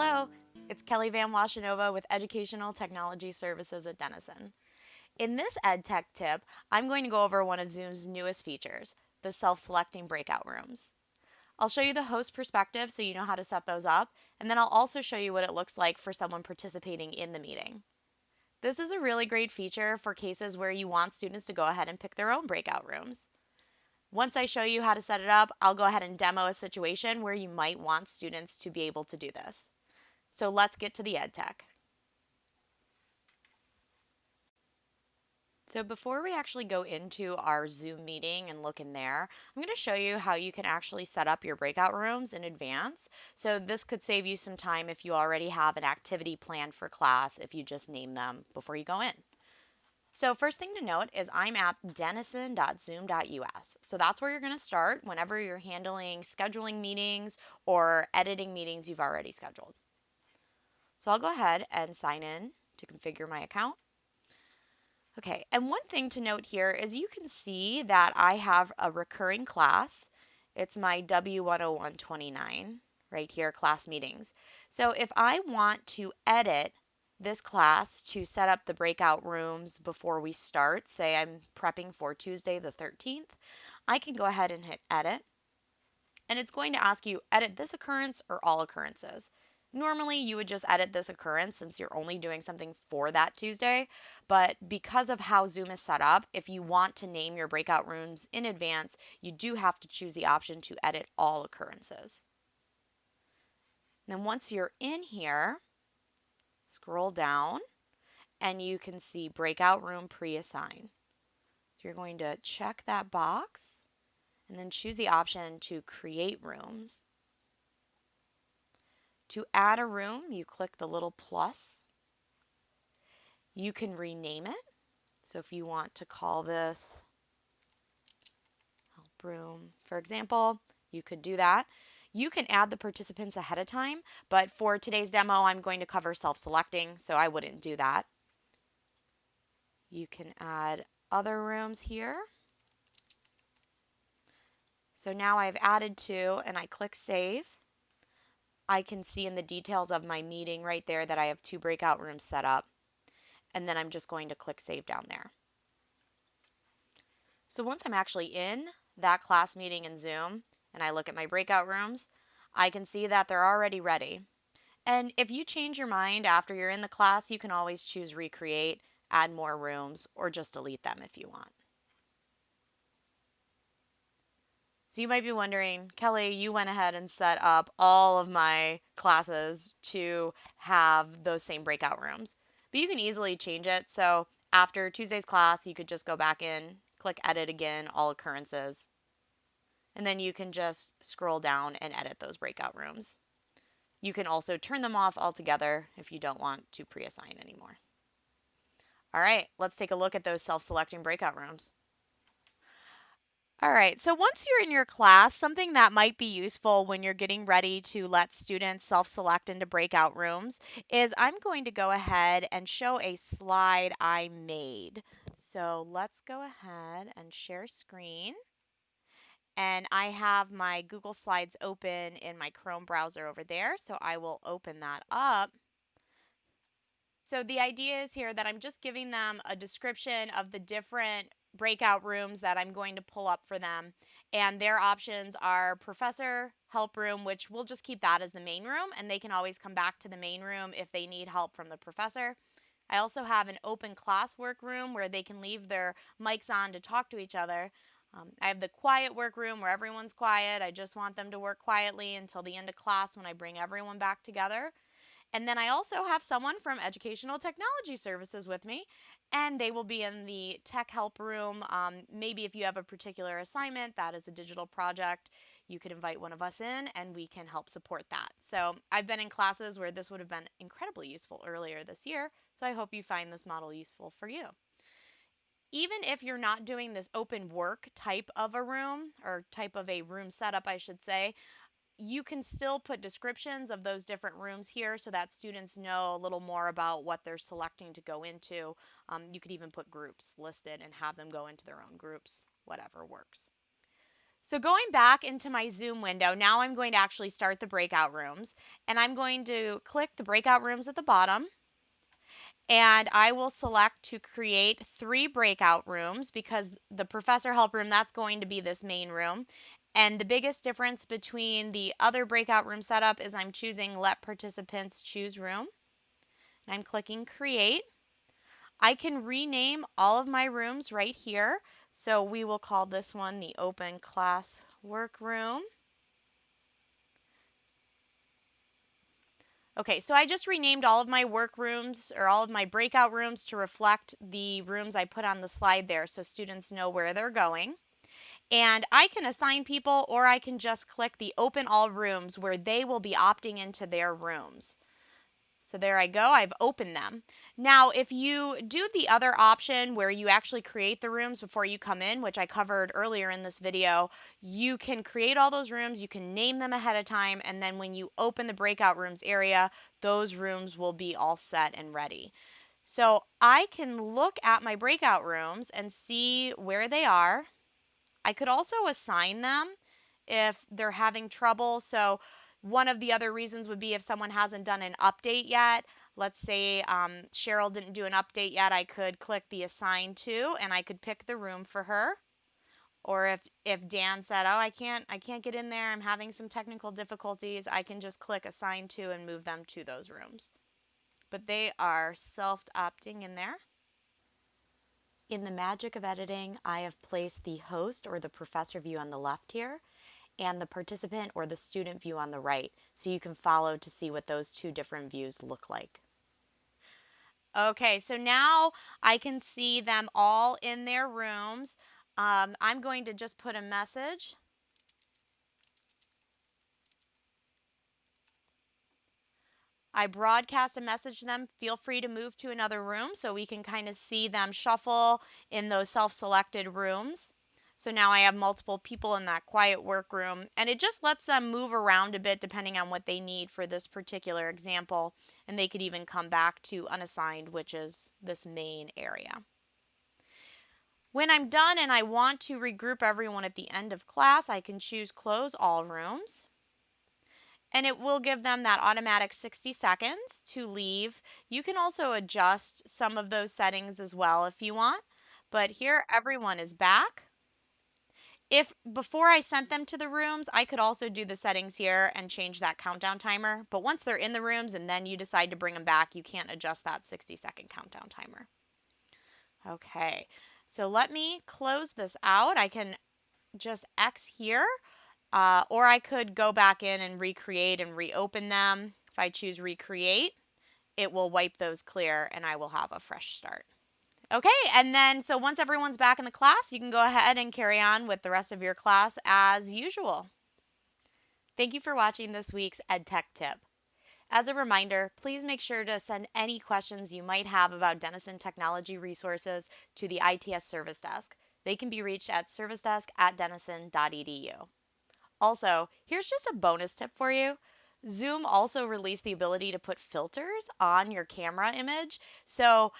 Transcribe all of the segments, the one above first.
Hello, it's Kelly Van Washenova with Educational Technology Services at Denison. In this EdTech tip, I'm going to go over one of Zoom's newest features, the self-selecting breakout rooms. I'll show you the host perspective so you know how to set those up, and then I'll also show you what it looks like for someone participating in the meeting. This is a really great feature for cases where you want students to go ahead and pick their own breakout rooms. Once I show you how to set it up, I'll go ahead and demo a situation where you might want students to be able to do this. So let's get to the EdTech. So before we actually go into our Zoom meeting and look in there, I'm going to show you how you can actually set up your breakout rooms in advance. So this could save you some time if you already have an activity planned for class if you just name them before you go in. So first thing to note is I'm at denison.zoom.us. So that's where you're going to start whenever you're handling scheduling meetings or editing meetings you've already scheduled. So I'll go ahead and sign in to configure my account. Okay, and one thing to note here is you can see that I have a recurring class. It's my W10129 right here, class meetings. So if I want to edit this class to set up the breakout rooms before we start, say I'm prepping for Tuesday the 13th, I can go ahead and hit edit. And it's going to ask you edit this occurrence or all occurrences. Normally, you would just edit this occurrence since you're only doing something for that Tuesday. But because of how Zoom is set up, if you want to name your breakout rooms in advance, you do have to choose the option to edit all occurrences. then once you're in here, scroll down and you can see breakout room pre-assign. So you're going to check that box and then choose the option to create rooms. To add a room, you click the little plus. You can rename it. So if you want to call this help room, for example, you could do that. You can add the participants ahead of time, but for today's demo, I'm going to cover self-selecting, so I wouldn't do that. You can add other rooms here. So now I've added two and I click save. I can see in the details of my meeting right there that I have two breakout rooms set up. And then I'm just going to click Save down there. So once I'm actually in that class meeting in Zoom and I look at my breakout rooms, I can see that they're already ready. And if you change your mind after you're in the class, you can always choose Recreate, add more rooms, or just delete them if you want. So you might be wondering, Kelly, you went ahead and set up all of my classes to have those same breakout rooms. But you can easily change it. So after Tuesday's class, you could just go back in, click edit again, all occurrences. And then you can just scroll down and edit those breakout rooms. You can also turn them off altogether if you don't want to pre-assign anymore. All right, let's take a look at those self-selecting breakout rooms. All right, so once you're in your class, something that might be useful when you're getting ready to let students self-select into breakout rooms is I'm going to go ahead and show a slide I made. So let's go ahead and share screen. And I have my Google Slides open in my Chrome browser over there, so I will open that up. So the idea is here that I'm just giving them a description of the different breakout rooms that I'm going to pull up for them. And their options are professor, help room, which we'll just keep that as the main room, and they can always come back to the main room if they need help from the professor. I also have an open classwork room where they can leave their mics on to talk to each other. Um, I have the quiet work room where everyone's quiet. I just want them to work quietly until the end of class when I bring everyone back together. And then I also have someone from Educational Technology Services with me, and they will be in the tech help room. Um, maybe if you have a particular assignment that is a digital project, you could invite one of us in and we can help support that. So I've been in classes where this would have been incredibly useful earlier this year, so I hope you find this model useful for you. Even if you're not doing this open work type of a room or type of a room setup, I should say, you can still put descriptions of those different rooms here so that students know a little more about what they're selecting to go into. Um, you could even put groups listed and have them go into their own groups, whatever works. So going back into my Zoom window, now I'm going to actually start the breakout rooms and I'm going to click the breakout rooms at the bottom and I will select to create three breakout rooms because the professor help room, that's going to be this main room. And the biggest difference between the other breakout room setup is I'm choosing let participants choose room. And I'm clicking create. I can rename all of my rooms right here. So we will call this one the open class workroom. Okay, so I just renamed all of my work rooms or all of my breakout rooms to reflect the rooms I put on the slide there so students know where they're going. And I can assign people or I can just click the open all rooms where they will be opting into their rooms. So there I go, I've opened them. Now, if you do the other option where you actually create the rooms before you come in, which I covered earlier in this video, you can create all those rooms, you can name them ahead of time, and then when you open the breakout rooms area, those rooms will be all set and ready. So I can look at my breakout rooms and see where they are. I could also assign them if they're having trouble. So one of the other reasons would be if someone hasn't done an update yet. Let's say um, Cheryl didn't do an update yet, I could click the assign to and I could pick the room for her. Or if, if Dan said, oh, I can't, I can't get in there, I'm having some technical difficulties, I can just click assign to and move them to those rooms. But they are self-opting in there. In the magic of editing, I have placed the host or the professor view on the left here and the participant or the student view on the right so you can follow to see what those two different views look like. Okay, so now I can see them all in their rooms. Um, I'm going to just put a message. I broadcast a message to them. Feel free to move to another room so we can kind of see them shuffle in those self-selected rooms. So now I have multiple people in that quiet workroom and it just lets them move around a bit depending on what they need for this particular example. And they could even come back to unassigned, which is this main area. When I'm done and I want to regroup everyone at the end of class, I can choose close all rooms. And it will give them that automatic 60 seconds to leave. You can also adjust some of those settings as well if you want. But here everyone is back. If before I sent them to the rooms, I could also do the settings here and change that countdown timer. But once they're in the rooms and then you decide to bring them back, you can't adjust that 60 second countdown timer. Okay, so let me close this out. I can just X here, uh, or I could go back in and recreate and reopen them. If I choose recreate, it will wipe those clear and I will have a fresh start. Okay, and then so once everyone's back in the class, you can go ahead and carry on with the rest of your class as usual. Thank you for watching this week's EdTech tip. As a reminder, please make sure to send any questions you might have about Denison technology resources to the ITS Service Desk. They can be reached at servicedesk at denison.edu. Also, here's just a bonus tip for you. Zoom also released the ability to put filters on your camera image. So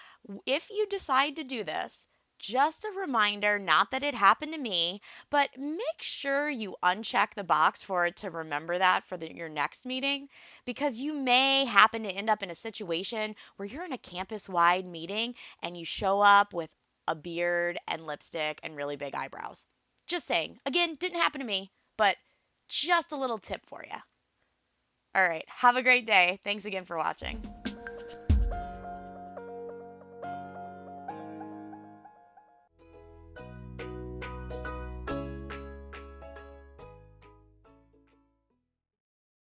if you decide to do this, just a reminder, not that it happened to me, but make sure you uncheck the box for it to remember that for the, your next meeting because you may happen to end up in a situation where you're in a campus wide meeting and you show up with a beard and lipstick and really big eyebrows. Just saying. Again, didn't happen to me, but just a little tip for you. All right. Have a great day. Thanks again for watching.